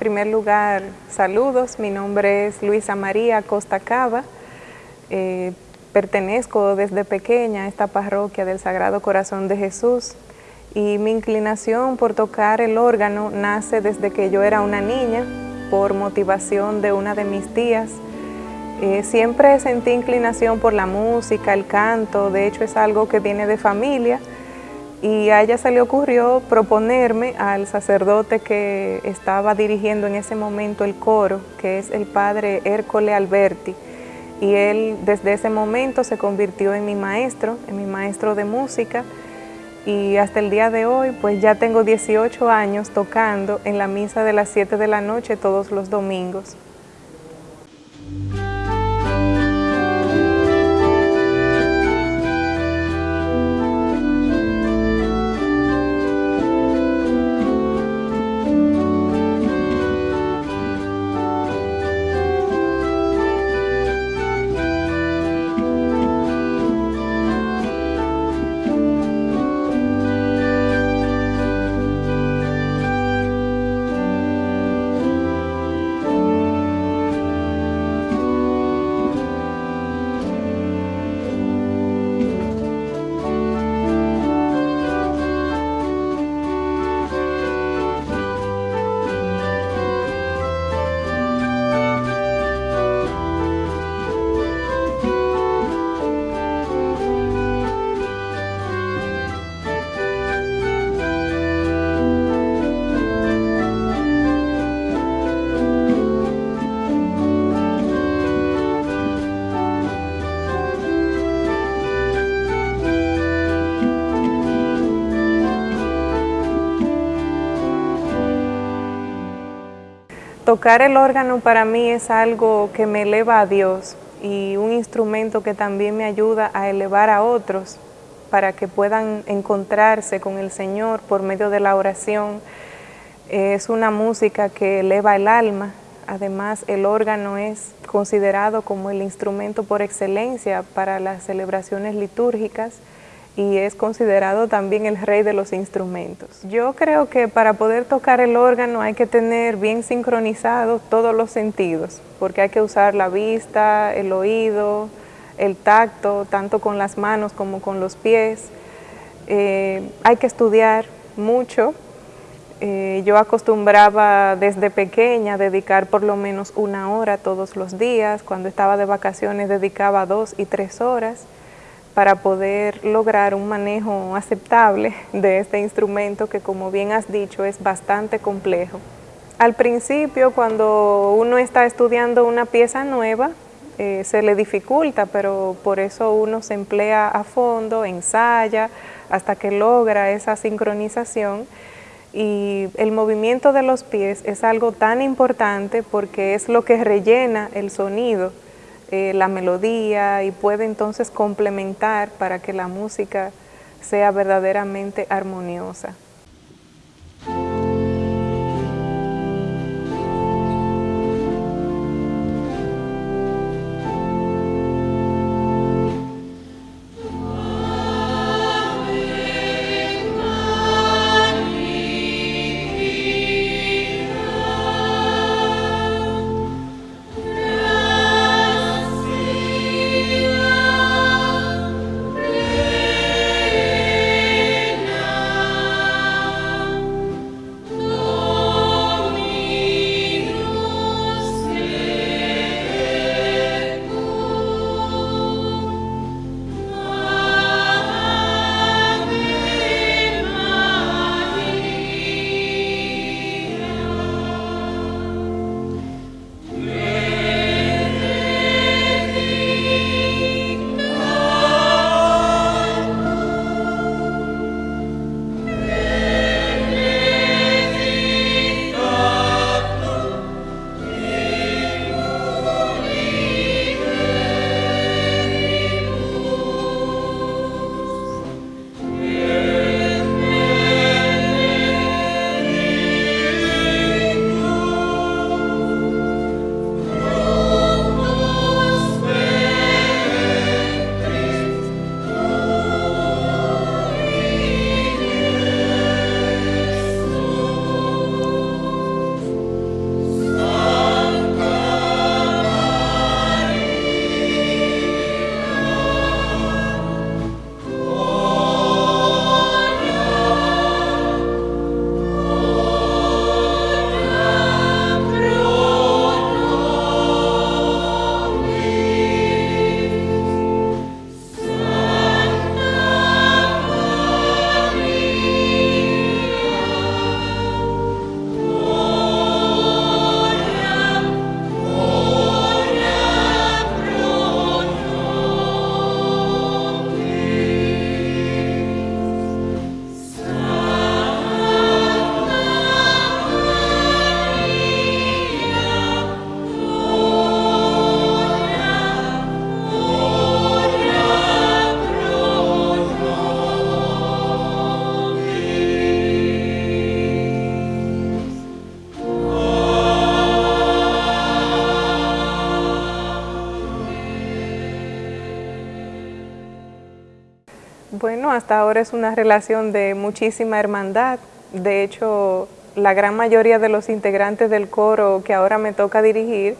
Primer lugar, saludos. Mi nombre es Luisa María Costa Cava. Eh, pertenezco desde pequeña a esta parroquia del Sagrado Corazón de Jesús y mi inclinación por tocar el órgano nace desde que yo era una niña por motivación de una de mis tías. Eh, siempre sentí inclinación por la música, el canto, de hecho es algo que viene de familia y a ella se le ocurrió proponerme al sacerdote que estaba dirigiendo en ese momento el coro, que es el padre Hércole Alberti, y él desde ese momento se convirtió en mi maestro, en mi maestro de música, y hasta el día de hoy pues ya tengo 18 años tocando en la misa de las 7 de la noche todos los domingos. Tocar el órgano para mí es algo que me eleva a Dios y un instrumento que también me ayuda a elevar a otros para que puedan encontrarse con el Señor por medio de la oración. Es una música que eleva el alma, además el órgano es considerado como el instrumento por excelencia para las celebraciones litúrgicas y es considerado también el rey de los instrumentos. Yo creo que para poder tocar el órgano hay que tener bien sincronizados todos los sentidos, porque hay que usar la vista, el oído, el tacto, tanto con las manos como con los pies. Eh, hay que estudiar mucho. Eh, yo acostumbraba desde pequeña dedicar por lo menos una hora todos los días. Cuando estaba de vacaciones dedicaba dos y tres horas para poder lograr un manejo aceptable de este instrumento que como bien has dicho es bastante complejo. Al principio cuando uno está estudiando una pieza nueva eh, se le dificulta, pero por eso uno se emplea a fondo, ensaya hasta que logra esa sincronización y el movimiento de los pies es algo tan importante porque es lo que rellena el sonido eh, la melodía y puede entonces complementar para que la música sea verdaderamente armoniosa. Hasta ahora es una relación de muchísima hermandad. De hecho, la gran mayoría de los integrantes del coro que ahora me toca dirigir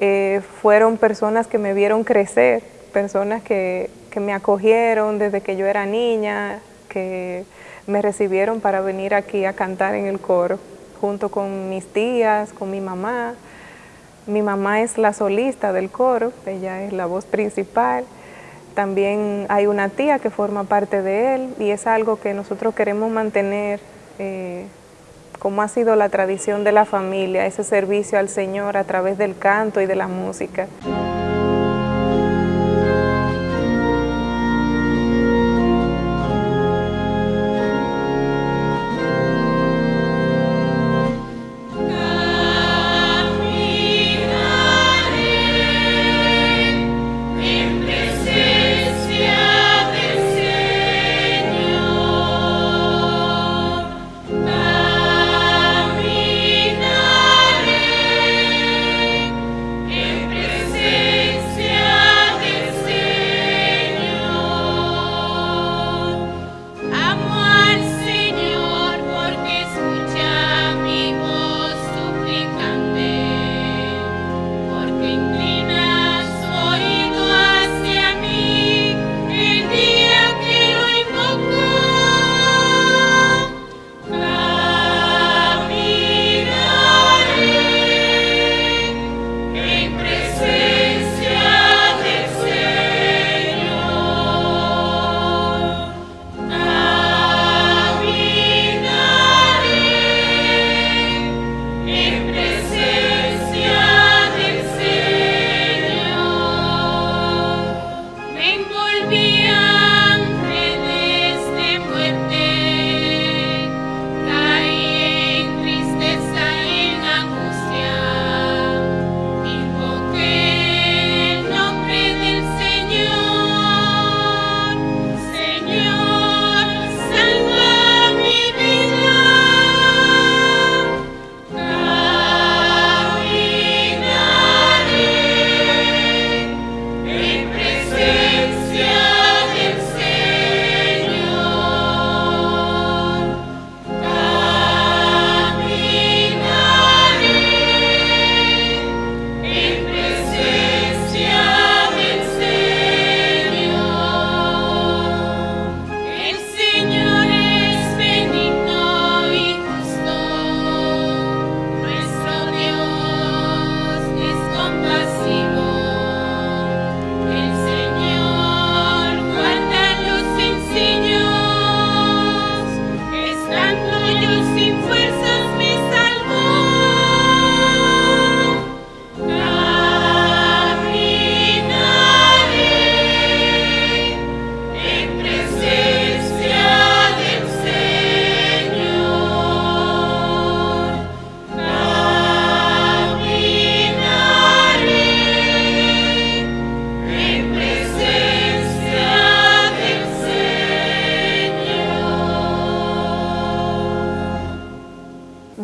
eh, fueron personas que me vieron crecer, personas que me acogieron desde que yo era niña, que me recibieron para venir aquí a cantar en el coro, junto con mis tías, con mi mamá. Mi mamá es la solista del coro, ella es la voz principal. También hay una tía que forma parte de él y es algo que nosotros queremos mantener eh, como ha sido la tradición de la familia, ese servicio al Señor a través del canto y de la música.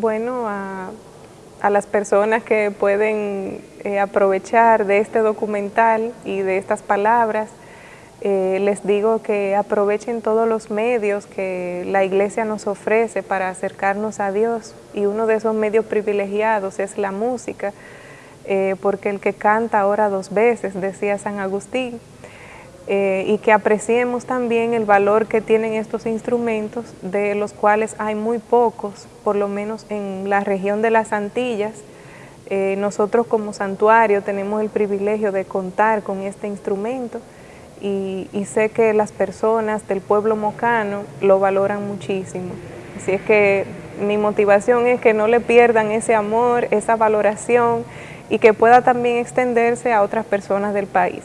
Bueno, a, las personas que pueden eh, aprovechar de este documental y de estas palabras, eh, les digo que aprovechen todos los medios que la iglesia nos ofrece para acercarnos a Dios y uno de esos medios privilegiados es la música, eh, porque el que canta ahora dos veces, decía San Agustín, eh, y que apreciemos también el valor que tienen estos instrumentos, de los cuales hay muy pocos, por lo menos en la región de las Antillas. Eh, nosotros como santuario tenemos el privilegio de contar con este instrumento y, y, sé que las personas del pueblo mocano lo valoran muchísimo. Así es que mi motivación es que no le pierdan ese amor, esa valoración y que pueda también extenderse a otras personas del país.